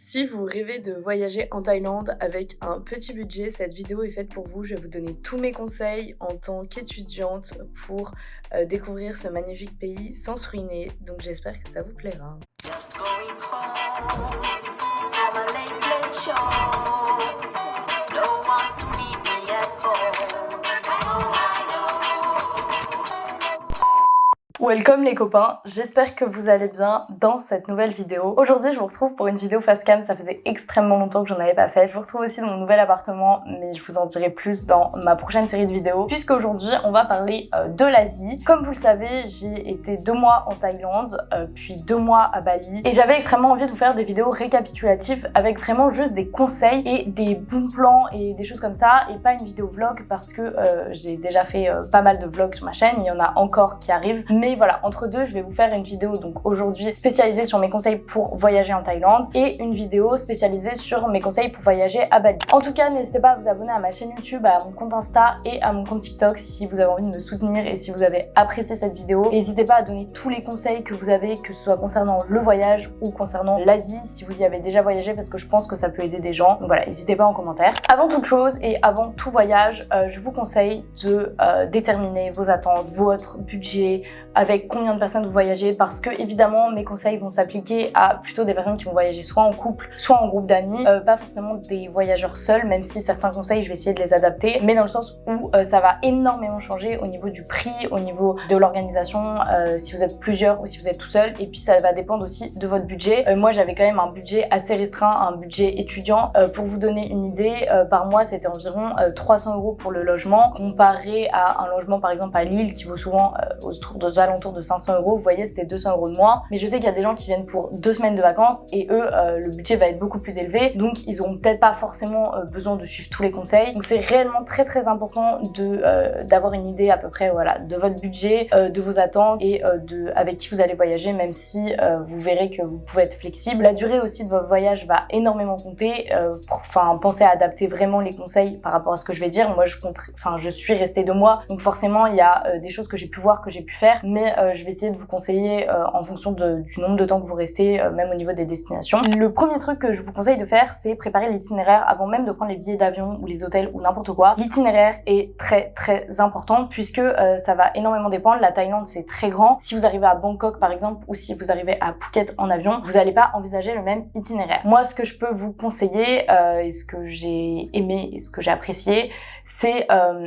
Si vous rêvez de voyager en Thaïlande avec un petit budget, cette vidéo est faite pour vous. Je vais vous donner tous mes conseils en tant qu'étudiante pour euh, découvrir ce magnifique pays sans se ruiner. Donc j'espère que ça vous plaira. Welcome les copains, j'espère que vous allez bien dans cette nouvelle vidéo. Aujourd'hui je vous retrouve pour une vidéo face cam, ça faisait extrêmement longtemps que j'en avais pas fait. Je vous retrouve aussi dans mon nouvel appartement, mais je vous en dirai plus dans ma prochaine série de vidéos. Puisqu'aujourd'hui on va parler euh, de l'Asie. Comme vous le savez, j'ai été deux mois en Thaïlande, euh, puis deux mois à Bali. Et j'avais extrêmement envie de vous faire des vidéos récapitulatives avec vraiment juste des conseils et des bons plans et des choses comme ça. Et pas une vidéo vlog parce que euh, j'ai déjà fait pas mal de vlogs sur ma chaîne, il y en a encore qui arrivent. Mais voilà, entre deux, je vais vous faire une vidéo donc aujourd'hui spécialisée sur mes conseils pour voyager en Thaïlande et une vidéo spécialisée sur mes conseils pour voyager à Bali. En tout cas, n'hésitez pas à vous abonner à ma chaîne YouTube, à mon compte Insta et à mon compte TikTok si vous avez envie de me soutenir et si vous avez apprécié cette vidéo. N'hésitez pas à donner tous les conseils que vous avez, que ce soit concernant le voyage ou concernant l'Asie, si vous y avez déjà voyagé, parce que je pense que ça peut aider des gens. Donc voilà, n'hésitez pas en commentaire. Avant toute chose et avant tout voyage, euh, je vous conseille de euh, déterminer vos attentes, votre budget, avec combien de personnes vous voyagez parce que évidemment mes conseils vont s'appliquer à plutôt des personnes qui vont voyager soit en couple, soit en groupe d'amis, euh, pas forcément des voyageurs seuls, même si certains conseils je vais essayer de les adapter, mais dans le sens où euh, ça va énormément changer au niveau du prix, au niveau de l'organisation, euh, si vous êtes plusieurs ou si vous êtes tout seul, et puis ça va dépendre aussi de votre budget. moi j'avais quand même un budget assez restreint, un budget étudiant. pour vous donner une idée, par mois c'était environ 300 euros pour le logement, comparé à un logement par exemple à Lille qui vaut souvent autour alentours de 500 euros. Vous voyez, c'était 200 euros de moins. Mais je sais qu'il y a des gens qui viennent pour deux semaines de vacances et eux, euh, le budget va être beaucoup plus élevé. Donc, ils auront peut-être pas forcément euh, besoin de suivre tous les conseils. Donc, c'est réellement très très important euh, d'avoir une idée à peu près voilà de votre budget, de vos attentes et de avec qui vous allez voyager, même si vous verrez que vous pouvez être flexible. La durée aussi de votre voyage va énormément compter. Enfin, pensez à adapter vraiment les conseils par rapport à ce que je vais dire. Moi, je compte, je suis restée deux mois, donc forcément, il y a des choses que j'ai pu voir, que j'ai pu faire, mais euh, je vais essayer de vous conseiller euh, en fonction du nombre de temps que vous restez, euh, même au niveau des destinations. Le premier truc que je vous conseille de faire, c'est préparer l'itinéraire avant même de prendre les billets d'avion ou les hôtels ou n'importe quoi. L'itinéraire est très très important puisque ça va énormément dépendre. La Thaïlande, c'est très grand. Si vous arrivez à Bangkok, par exemple, ou si vous arrivez à Phuket en avion, vous n'allez pas envisager le même itinéraire. Moi, ce que je peux vous conseiller, et ce que j'ai aimé et ce que j'ai apprécié, c'est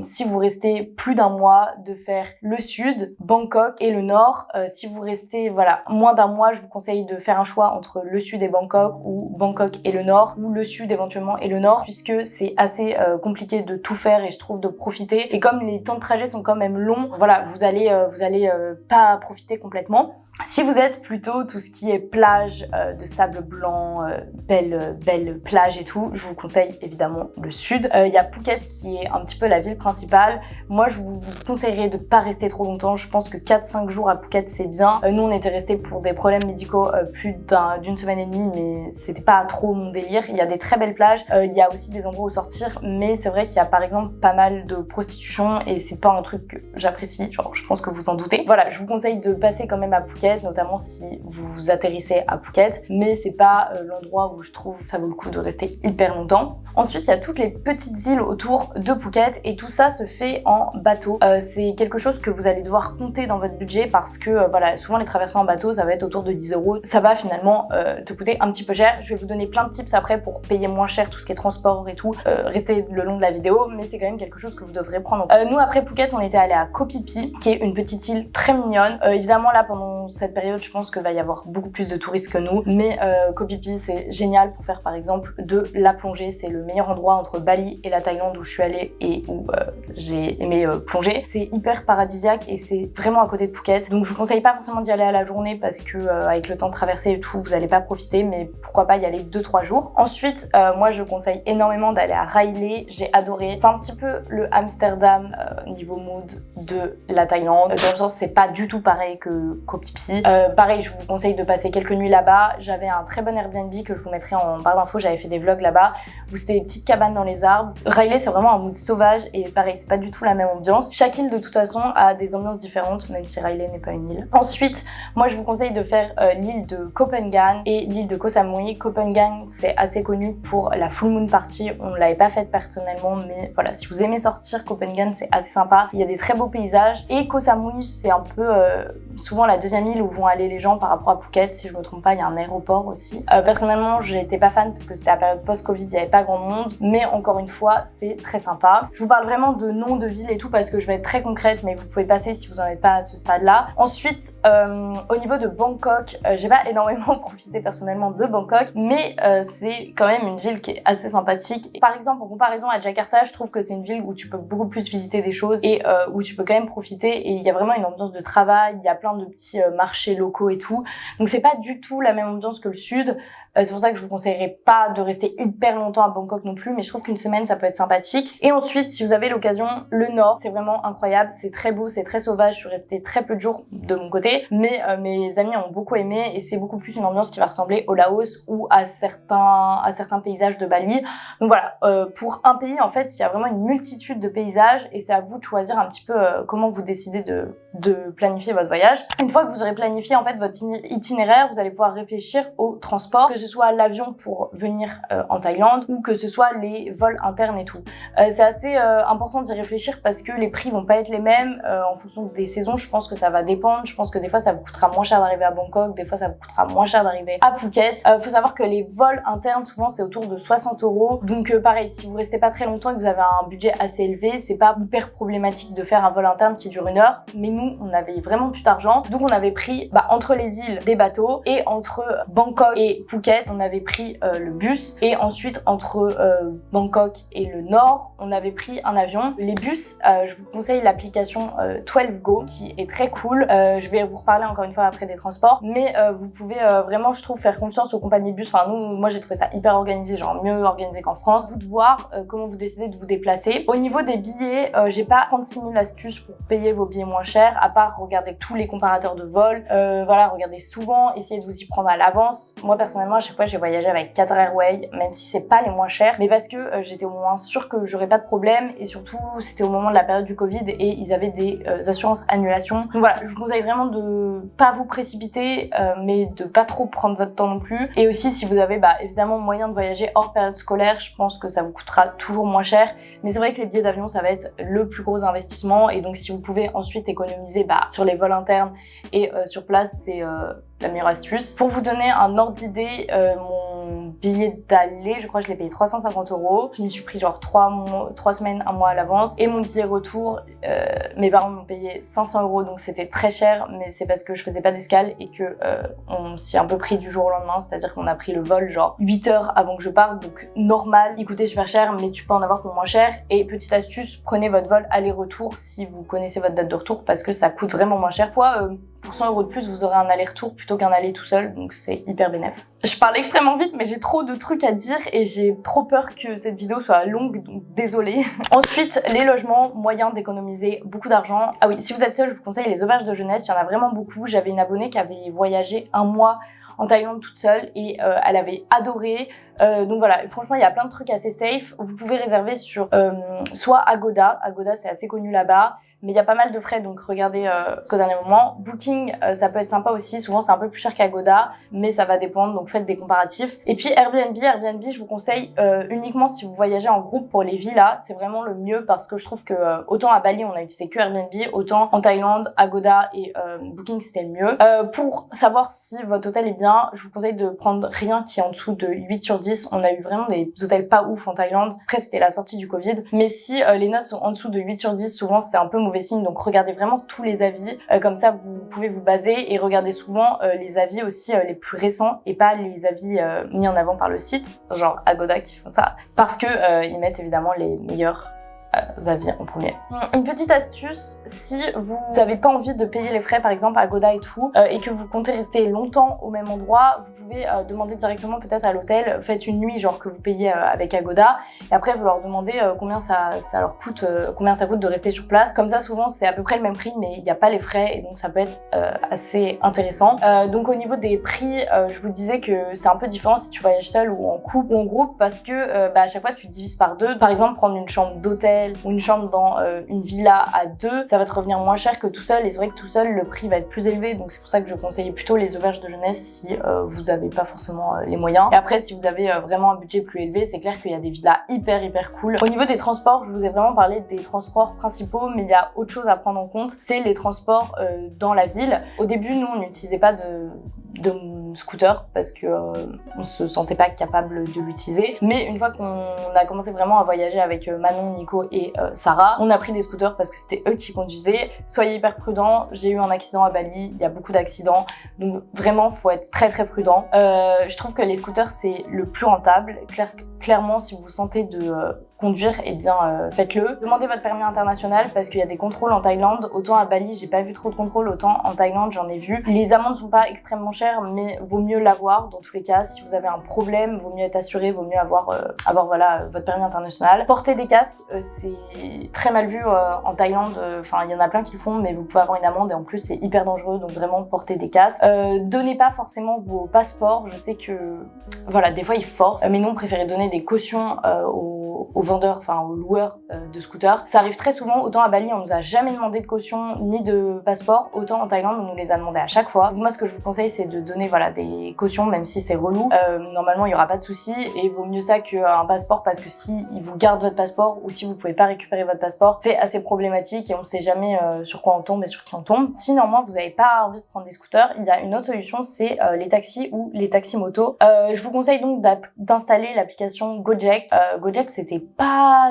si vous restez plus d'un mois de faire le sud, Bangkok et le nord. Euh, si vous restez voilà moins d'un mois, je vous conseille de faire un choix entre le sud et Bangkok ou Bangkok et le nord ou le sud éventuellement et le nord puisque c'est assez euh, compliqué de tout faire et je trouve de profiter. Et comme les temps de trajet sont quand même longs, voilà, vous allez euh, vous allez pas profiter complètement. Si vous êtes plutôt tout ce qui est plage euh, de sable blanc, euh, belle, belle plage et tout, je vous conseille évidemment le sud. Euh, il y a Phuket qui est un petit peu la ville principale. Moi, je vous conseillerais de pas rester trop longtemps. Je pense que 4-5 jours à Phuket, c'est bien. nous, on était restés pour des problèmes médicaux plus d'une semaine et demie, mais c'était pas trop mon délire. Il y a des très belles plages. Il y a aussi des endroits où sortir, mais c'est vrai qu'il y a par exemple pas mal de prostitution et c'est pas un truc que j'apprécie. Genre, je pense que vous en doutez. Voilà, je vous conseille de passer quand même à Phuket notamment si vous atterrissez à Phuket, mais c'est pas euh, l'endroit où je trouve ça vaut le coup de rester hyper longtemps. Ensuite, il y a toutes les petites îles autour de Phuket et tout ça se fait en bateau. Euh, c'est quelque chose que vous allez devoir compter dans votre budget parce que euh, voilà, souvent les traversées en bateau, ça va être autour de 10 euros. Ça va finalement te coûter un petit peu cher. Je vais vous donner plein de tips après pour payer moins cher tout ce qui est transport et tout. restez le long de la vidéo, mais c'est quand même quelque chose que vous devrez prendre. nous, après Phuket, on était allé à Koh qui est une petite île très mignonne. évidemment, là, pendant cette période, je pense qu'il va y avoir beaucoup plus de touristes que nous. Mais euh, Koh Phi c'est génial pour faire par exemple de la plongée. C'est le meilleur endroit entre Bali et la Thaïlande où je suis allée et où euh, j'ai aimé euh, plonger. C'est hyper paradisiaque et c'est vraiment à côté de Phuket. Donc je vous conseille pas forcément d'y aller à la journée parce que euh, avec le temps de traverser et tout, vous n'allez pas profiter. Mais pourquoi pas y aller 2-3 jours. Ensuite, moi je conseille énormément d'aller à Railay. J'ai adoré. C'est un petit peu le Amsterdam niveau mood de la Thaïlande. Dans le sens, c'est pas du tout pareil que Koh Phi. Euh, pareil, je vous conseille de passer quelques nuits là-bas. J'avais un très bon Airbnb que je vous mettrai en barre d'infos, j'avais fait des vlogs là-bas, où c'était des petites cabanes dans les arbres. Riley, c'est vraiment un mood sauvage et pareil, c'est pas du tout la même ambiance. Chaque île, de toute façon, a des ambiances différentes, même si Riley n'est pas une île. Ensuite, moi, je vous conseille de faire euh, l'île de Copenhagen et l'île de Koh Samui. Copenhagen, c'est assez connu pour la full moon party. On l'avait pas faite personnellement, mais voilà, si vous aimez sortir, Copenhagen, c'est assez sympa. Il y a des très beaux paysages. Et Koh Samui, c'est un peu euh, souvent la deuxième île où vont aller les gens par rapport à Phuket. Si je me trompe pas, il y a un aéroport aussi. Euh, personnellement, j'étais pas fan parce que c'était la période post-Covid, il n'y avait pas grand monde. Mais encore une fois, c'est très sympa. Je vous parle vraiment de noms de villes et tout parce que je vais être très concrète, mais vous pouvez passer si vous n'en êtes pas à ce stade-là. Ensuite, euh, au niveau de Bangkok, euh, j'ai pas énormément profité personnellement de Bangkok, mais euh, c'est quand même une ville qui est assez sympathique. Par exemple, en comparaison à Jakarta, je trouve que c'est une ville où tu peux beaucoup plus visiter des choses et où tu peux quand même profiter et il y a vraiment une ambiance de travail, il y a plein de petits marchés locaux et tout. Donc c'est pas du tout la même ambiance que le sud. Euh, c'est pour ça que je vous conseillerais pas de rester hyper longtemps à Bangkok non plus, mais je trouve qu'une semaine ça peut être sympathique. Et ensuite, si vous avez l'occasion, le nord, c'est vraiment incroyable, c'est très beau, c'est très sauvage. Je suis restée très peu de jours de mon côté, mais euh, mes amis ont beaucoup aimé et c'est beaucoup plus une ambiance qui va ressembler au Laos ou à certains à certains paysages de Bali. Donc voilà, euh, pour un pays en fait, il y a vraiment une multitude de paysages et c'est à vous de choisir un petit peu comment vous décidez de, de planifier votre voyage. Une fois que vous aurez planifié en fait votre itinéraire, vous allez pouvoir réfléchir au transport, que ce soit l'avion pour venir euh, en Thaïlande ou que ce soit les vols internes et tout. Euh, c'est assez euh, important d'y réfléchir parce que les prix vont pas être les mêmes en fonction des saisons. Je pense que ça va dépendre. Je pense que des fois ça vous coûtera moins cher d'arriver à Bangkok, des fois ça vous coûtera moins cher d'arriver à Phuket. Faut savoir que les vols internes souvent c'est autour de 60 euros. Donc pareil, si vous restez pas très longtemps et que vous avez un budget assez élevé, c'est pas hyper problématique de faire un vol interne qui dure une heure. Mais nous, on avait vraiment plus d'argent, donc on avait pris bah, entre les îles des bateaux et entre Bangkok et Phuket, on avait pris euh, le bus et ensuite entre euh, Bangkok et le nord, on avait pris un avion. Les bus, euh, je vous conseille l'application 12Go qui est très cool. je vais vous reparler encore une fois après des transports, mais vous pouvez vraiment, je trouve, faire confiance aux compagnies bus. Enfin, nous, moi, j'ai trouvé ça hyper organisé, genre mieux organisé qu'en France. Vous de voir comment vous décidez de vous déplacer. Au niveau des billets, j'ai pas 36 000 astuces pour payer vos billets moins chers, à part regarder tous les comparateurs de vol. voilà, regardez souvent, essayez de vous y prendre à l'avance. Moi, personnellement, à chaque fois, j'ai voyagé avec Qatar Airways, même si c'est pas les moins chers, mais parce que euh, j'étais au moins sûre que j'aurais pas de problème et surtout c'était au moment de la période du Covid et ils avaient des euh, assurances annulation. Donc voilà, je vous conseille vraiment de pas vous précipiter, euh, mais de pas trop prendre votre temps non plus. Et aussi si vous avez bah, évidemment moyen de voyager hors période scolaire, je pense que ça vous coûtera toujours moins cher. Mais c'est vrai que les billets d'avion ça va être le plus gros investissement et donc si vous pouvez ensuite économiser bah, sur les vols internes et sur place, c'est la meilleure astuce. Pour vous donner un ordre d'idée, euh, mon billet d'aller, je crois que je l'ai payé 350 euros. Je m'y suis pris genre 3, mois, 3 semaines, un mois à l'avance. Et mon billet retour, euh, mes parents m'ont payé 500 euros, donc c'était très cher, mais c'est parce que je faisais pas d'escale et que euh, on s'y est un peu pris du jour au lendemain, c'est-à-dire qu'on a pris le vol genre 8 heures avant que je parte, donc normal, il coûtait super cher, mais tu peux en avoir pour moins cher. Et petite astuce, prenez votre vol aller-retour si vous connaissez votre date de retour, parce que ça coûte vraiment moins cher. Fois, pour 100 euros de plus, vous aurez un aller-retour plutôt qu'un aller tout seul, donc c'est hyper bénéf. Je parle extrêmement vite, mais j'ai trop de trucs à dire et j'ai trop peur que cette vidéo soit longue, donc désolée. Ensuite, les logements, moyen d'économiser beaucoup d'argent. Ah oui, si vous êtes seul, je vous conseille les auberges de jeunesse, il y en a vraiment beaucoup. J'avais une abonnée qui avait voyagé un mois en Thaïlande toute seule et euh, elle avait adoré. Euh, donc voilà, franchement, il y a plein de trucs assez safe. Vous pouvez réserver sur euh, soit Agoda. Agoda, c'est assez connu là-bas mais il y a pas mal de frais, donc regardez euh, qu'au dernier moment. Booking, euh, ça peut être sympa aussi, souvent c'est un peu plus cher qu'Agoda, mais ça va dépendre, donc faites des comparatifs. Et puis Airbnb, Airbnb, je vous conseille euh, uniquement si vous voyagez en groupe pour les villas, c'est vraiment le mieux parce que je trouve que euh, autant à Bali on a utilisé que Airbnb, autant en Thaïlande, Agoda et euh, Booking c'était le mieux. pour savoir si votre hôtel est bien, je vous conseille de prendre rien qui est en dessous de 8 sur 10. On a eu vraiment des hôtels pas ouf en Thaïlande, après c'était la sortie du Covid, mais si les notes sont en dessous de 8 sur 10, souvent c'est un peu mauvais Donc regardez vraiment tous les avis. Euh, comme ça, vous pouvez vous baser et regardez souvent euh, les avis aussi euh, les plus récents et pas les avis mis en avant par le site, genre Agoda qui font ça, parce que ils mettent évidemment les meilleurs avis en premier. Une petite astuce, si vous n'avez pas envie de payer les frais par exemple à Goda et tout, euh, et que vous comptez rester longtemps au même endroit, vous pouvez euh, demander directement peut-être à l'hôtel, faites une nuit genre que vous payez euh, avec Agoda, et après vous leur demandez combien ça, ça leur coûte, combien ça coûte de rester sur place. Comme ça souvent c'est à peu près le même prix, mais il n'y a pas les frais, et donc ça peut être assez intéressant. donc au niveau des prix, je vous disais que c'est un peu différent si tu voyages seul ou en couple ou en groupe, parce que bah, à chaque fois tu divises par deux. Par exemple prendre une chambre d'hôtel ou une chambre dans une villa à deux, ça va te revenir moins cher que tout seul, et c'est vrai que tout seul le prix va être plus élevé, donc c'est pour ça que je conseille plutôt les auberges de jeunesse si euh, vous n'avez pas forcément euh, les moyens. Et après, si vous avez euh, vraiment un budget plus élevé, c'est clair qu'il y a des villas hyper hyper cool. Au niveau des transports, je vous ai vraiment parlé des transports principaux, mais il y a autre chose à prendre en compte, c'est les transports dans la ville. Au début, nous, on n'utilisait pas de scooter parce que euh, on se sentait pas capable de l'utiliser. Mais une fois qu'on a commencé vraiment à voyager avec euh, Manon, Nico et euh, Sarah, on a pris des scooters parce que c'était eux qui conduisaient. Soyez hyper prudents. J'ai eu un accident à Bali, il y a beaucoup d'accidents, donc vraiment faut être très très prudent. je trouve que les scooters c'est le plus rentable. clairement, si vous vous sentez de conduire, eh bien euh, faites-le. Demandez votre permis international parce qu'il y a des contrôles en Thaïlande. Autant à Bali, j'ai pas vu trop de contrôles, autant en Thaïlande, j'en ai vu. Les amendes sont pas extrêmement chères, mais vaut mieux l'avoir dans tous les cas. Si vous avez un problème, vaut mieux être assuré, vaut mieux avoir, euh, avoir voilà, votre permis international. Porter des casques, euh, c'est très mal vu en Thaïlande. Enfin, il y en a plein qui le font, mais vous pouvez avoir une amende et en plus, c'est hyper dangereux. Donc vraiment, portez des casques. donnez pas forcément vos passeports. Je sais que, voilà, des fois, ils forcent. mais nous, on préférait donner des cautions aux, aux enfin aux loueurs euh, de scooters. Ça arrive très souvent, autant à Bali on nous a jamais demandé de caution ni de passeport, autant en Thaïlande on nous les a demandé à chaque fois. moi ce que je vous conseille c'est de donner voilà des cautions même si c'est relou. Euh, normalement il y aura pas de souci et vaut mieux ça qu'un passeport parce que si ils vous gardent votre passeport ou si vous pouvez pas récupérer votre passeport c'est assez problématique et on sait jamais euh, sur quoi on tombe et sur qui on tombe. Si normalement vous n'avez pas envie de prendre des scooters, il y a une autre solution c'est les taxis ou les taxis motos. je vous conseille donc d'installer l'application Gojek. Gojek c'était pas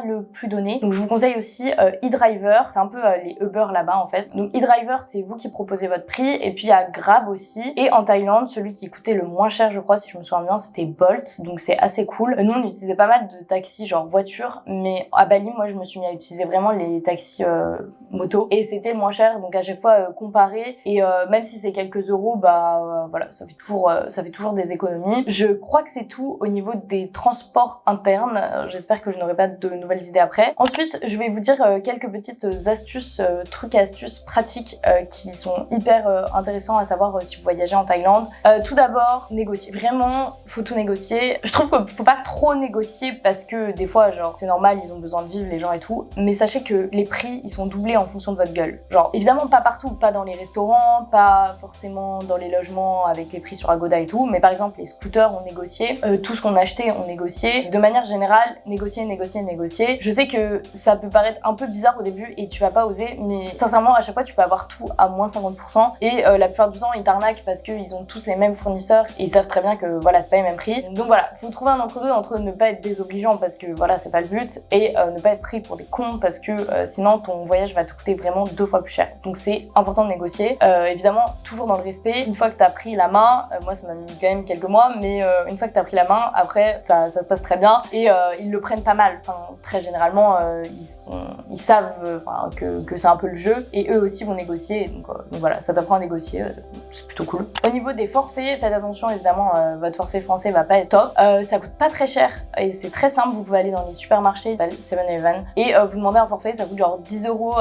le plus donné. Donc je vous conseille aussi euh, eDriver, c'est un peu euh, les Uber là-bas en fait. Donc eDriver c'est vous qui proposez votre prix et puis il y a Grab aussi. Et en Thaïlande, celui qui coûtait le moins cher je crois si je me souviens bien c'était Bolt, donc c'est assez cool. Nous on utilisait pas mal de taxis genre voiture, mais à Bali moi je me suis mis à utiliser vraiment les taxis euh, moto et c'était le moins cher donc à chaque fois euh, comparé et même si c'est quelques euros bah voilà ça fait toujours ça fait toujours des économies. Je crois que c'est tout au niveau des transports internes. J'espère que je n'aurai pas de nouvelles idées après. Ensuite, je vais vous dire euh, quelques petites astuces, euh, trucs et astuces pratiques euh, qui sont hyper intéressants à savoir si vous voyagez en Thaïlande. tout d'abord, négocier. Vraiment, faut tout négocier. Je trouve qu'il faut pas trop négocier parce que des fois, genre, c'est normal, ils ont besoin de vivre les gens et tout. Mais sachez que les prix, ils sont doublés en fonction de votre gueule. Genre, évidemment, pas partout, pas dans les restaurants, pas forcément dans les logements avec les prix sur Agoda et tout. Mais par exemple, les scooters, ont négocié. tout ce qu'on achetait, on négocié. De manière générale, négocier, négocier, négocier. Je sais que ça peut paraître un peu bizarre au début et tu vas pas oser, mais sincèrement, à chaque fois, tu peux avoir tout à moins 50%. Et euh, la plupart du temps, ils t'arnaquent parce qu'ils ont tous les mêmes fournisseurs et ils savent très bien que voilà, c'est pas les mêmes prix. Donc voilà, faut trouver un entre-deux entre ne pas être désobligeant parce que voilà, c'est pas le but et euh, ne pas être pris pour des cons parce que euh, sinon ton voyage va te coûter vraiment deux fois plus cher. Donc c'est important de négocier. évidemment, toujours dans le respect. Une fois que t'as pris la main, moi ça m'a mis quand même quelques mois, mais une fois que t'as pris la main, après ça se passe très bien et ils le prennent pas mal. Enfin, très généralement, euh, ils, savent euh, que, c'est un peu le jeu et eux aussi vont négocier. Donc, euh, voilà, ça t'apprend à négocier, c'est plutôt cool. Au niveau des forfaits, faites attention évidemment, votre forfait français va pas être top. ça coûte pas très cher et c'est très simple. Vous pouvez aller dans les supermarchés, 7-Eleven, et vous demandez un forfait, ça coûte genre 10 euros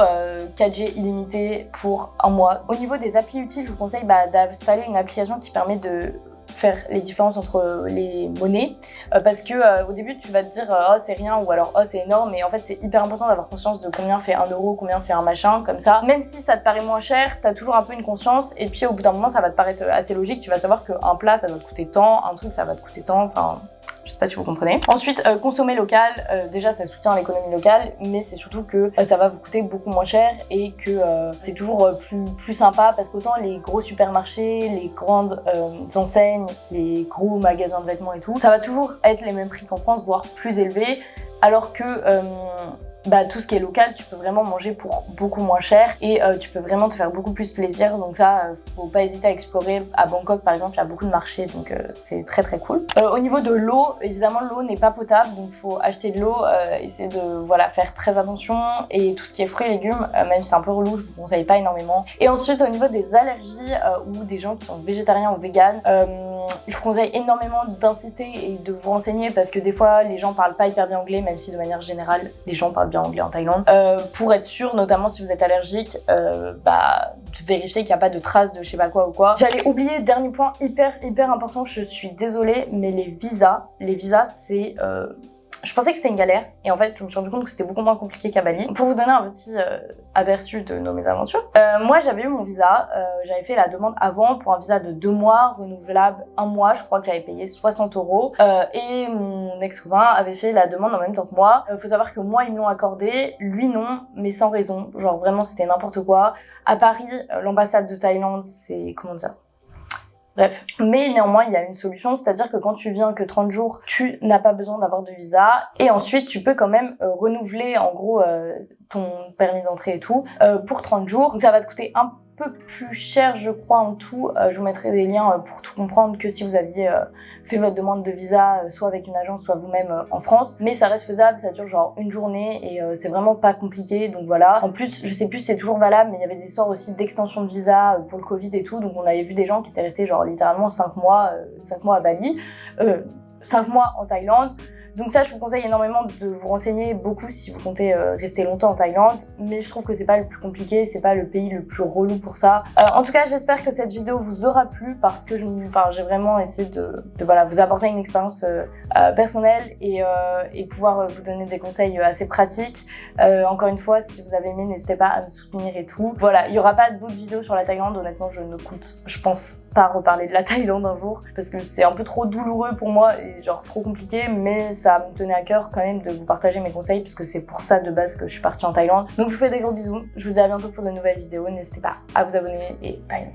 4G illimité pour un mois. Au niveau des applis utiles, je vous conseille bah, d'installer une application qui permet de faire les différences entre les monnaies euh, parce que euh, au début tu vas te dire oh c'est rien ou alors oh c'est énorme mais en fait c'est hyper important d'avoir conscience de combien fait un euro, combien fait un machin comme ça. Même si ça te paraît moins cher, t'as toujours un peu une conscience et puis au bout d'un moment ça va te paraître assez logique, tu vas savoir qu'un plat ça va te coûter tant, un truc ça va te coûter tant, enfin je sais pas si vous comprenez. Ensuite, euh, consommer local, euh, déjà ça soutient l'économie locale, mais c'est surtout que euh, ça va vous coûter beaucoup moins cher et que c'est toujours plus, plus sympa parce qu'autant les gros supermarchés, les grandes enseignes, les gros magasins de vêtements et tout, ça va toujours être les mêmes prix qu'en France, voire plus élevés, alors que bah, tout ce qui est local, tu peux vraiment manger pour beaucoup moins cher et euh, tu peux vraiment te faire beaucoup plus plaisir. Donc ça, euh, faut pas hésiter à explorer. À Bangkok, par exemple, il y a beaucoup de marchés, donc euh, c'est très très cool. au niveau de l'eau, évidemment, l'eau n'est pas potable, donc faut acheter de l'eau, essayer de voilà faire très attention. Et tout ce qui est fruits et légumes, même si c'est un peu relou, je vous conseille pas énormément. Et ensuite, au niveau des allergies ou des gens qui sont végétariens ou véganes, je vous conseille énormément d'insister et de vous renseigner parce que des fois, les gens parlent pas hyper bien anglais, même si de manière générale, les gens parlent bien anglais en Thaïlande. Euh, pour être sûr, notamment si vous êtes allergique, euh, bah, vérifier qu'il n'y a pas de traces de je sais pas quoi ou quoi. J'allais oublier, dernier point hyper hyper important, je suis désolée, mais les visas, les visas c'est... Euh, je pensais que c'était une galère et en fait je me suis rendu compte que c'était beaucoup moins compliqué qu'à Bali. Pour vous donner un petit euh, aperçu de nos mésaventures, euh, moi j'avais eu mon visa, euh, j'avais fait la demande avant pour un visa de deux mois, renouvelable un mois, je crois que j'avais payé 60 euros et mon ex-copain avait fait la demande en même temps que moi. Il faut savoir que moi ils me l'ont accordé, lui non, mais sans raison, genre vraiment c'était n'importe quoi. À Paris, l'ambassade de Thaïlande c'est, comment dire, Bref, mais néanmoins il y a une solution, c'est-à-dire que quand tu viens que 30 jours, tu n'as pas besoin d'avoir de visa et ensuite tu peux quand même euh, renouveler en gros euh, ton permis d'entrée et tout euh, pour 30 jours. Donc ça va te coûter un plus cher, je crois, en tout. Euh, je vous mettrai des liens euh, pour tout comprendre que si vous aviez euh, fait votre demande de visa, soit avec une agence, soit vous-même en France. Mais ça reste faisable, ça dure genre une journée et c'est vraiment pas compliqué. Donc voilà. En plus, je sais plus si c'est toujours valable, mais il y avait des histoires aussi d'extension de visa pour le Covid et tout. Donc on avait vu des gens qui étaient restés genre littéralement 5 mois, 5 mois à Bali, 5 mois en Thaïlande. Donc ça, je vous conseille énormément de vous renseigner beaucoup si vous comptez euh, rester longtemps en Thaïlande. Mais je trouve que c'est pas le plus compliqué, c'est pas le pays le plus relou pour ça. Euh, en tout cas, j'espère que cette vidéo vous aura plu parce que j'ai vraiment essayé de, voilà, vous apporter une expérience euh, personnelle et, pouvoir vous donner des conseils assez pratiques. encore une fois, si vous avez aimé, n'hésitez pas à me soutenir et tout. Voilà, il y aura pas d'autres vidéos sur la Thaïlande. Honnêtement, je ne compte, je pense pas reparler de la Thaïlande un jour parce que c'est un peu trop douloureux pour moi et genre trop compliqué mais ça me tenait à cœur quand même de vous partager mes conseils puisque c'est pour ça de base que je suis partie en Thaïlande. Donc je vous fais des gros bisous, je vous dis à bientôt pour de nouvelles vidéos, n'hésitez pas à vous abonner et bye